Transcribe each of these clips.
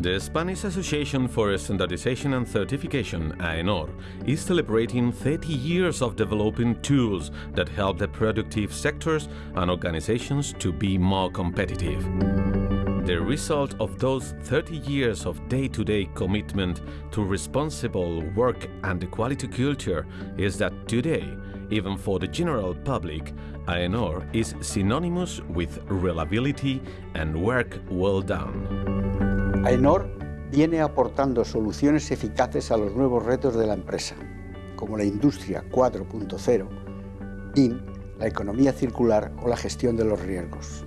The Spanish Association for Standardization and Certification, AENOR, is celebrating 30 years of developing tools that help the productive sectors and organizations to be more competitive. The result of those 30 years of day-to-day commitment to responsible work and quality culture is that today, even for the general public, AENOR is synonymous with reliability and work well done. AENOR viene aportando soluciones eficaces a los nuevos retos de la empresa, como la industria 4.0, IN, la economía circular o la gestión de los riesgos.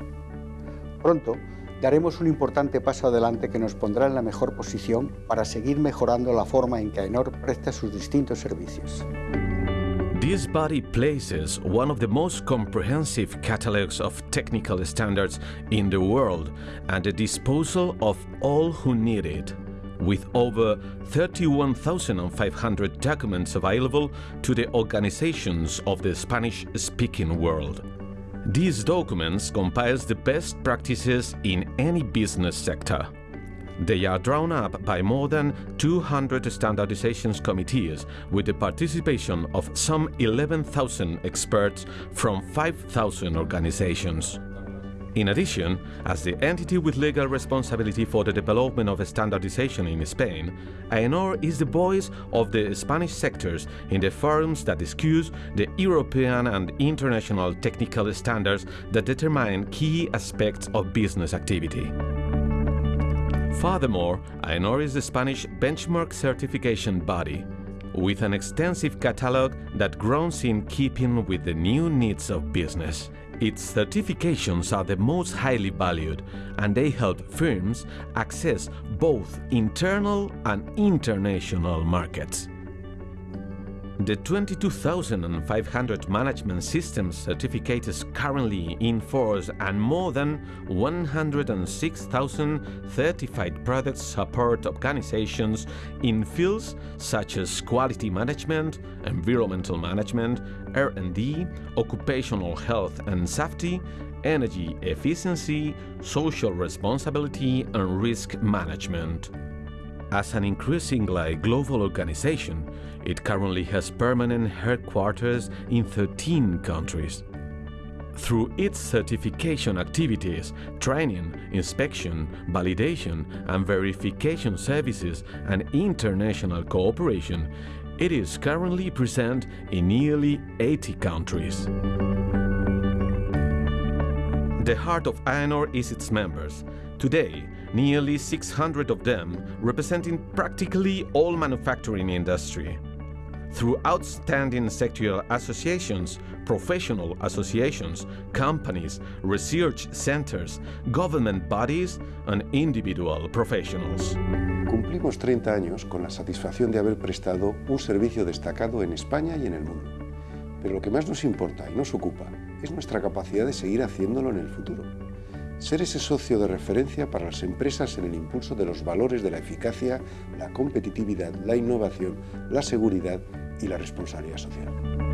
Pronto daremos un importante paso adelante que nos pondrá en la mejor posición para seguir mejorando la forma en que AENOR presta sus distintos servicios. This body places one of the most comprehensive catalogs of technical standards in the world at the disposal of all who need it, with over 31,500 documents available to the organizations of the Spanish-speaking world. These documents compile the best practices in any business sector. They are drawn up by more than 200 standardization committees with the participation of some 11,000 experts from 5,000 organizations. In addition, as the entity with legal responsibility for the development of standardization in Spain, AENOR is the voice of the Spanish sectors in the forums that discuss the European and international technical standards that determine key aspects of business activity. Furthermore, AENOR is the Spanish benchmark certification body, with an extensive catalog that grows in keeping with the new needs of business. Its certifications are the most highly valued, and they help firms access both internal and international markets. The 22,500 management systems certificates currently in force and more than 106,000 certified products support organizations in fields such as quality management, environmental management, R&D, occupational health and safety, energy efficiency, social responsibility and risk management. As an increasingly global organization, it currently has permanent headquarters in 13 countries. Through its certification activities, training, inspection, validation and verification services and international cooperation, it is currently present in nearly 80 countries. The heart of AENOR is its members. Today, nearly 600 of them representing practically all manufacturing industry. Through outstanding sectoral associations, professional associations, companies, research centers, government bodies and individual professionals. Cumplimos 30 años con la satisfacción de haber prestado un servicio destacado en España y en el mundo. Pero lo que más nos importa y nos ocupa es nuestra capacidad de seguir haciéndolo en el futuro ser ese socio de referencia para las empresas en el impulso de los valores de la eficacia, la competitividad, la innovación, la seguridad y la responsabilidad social.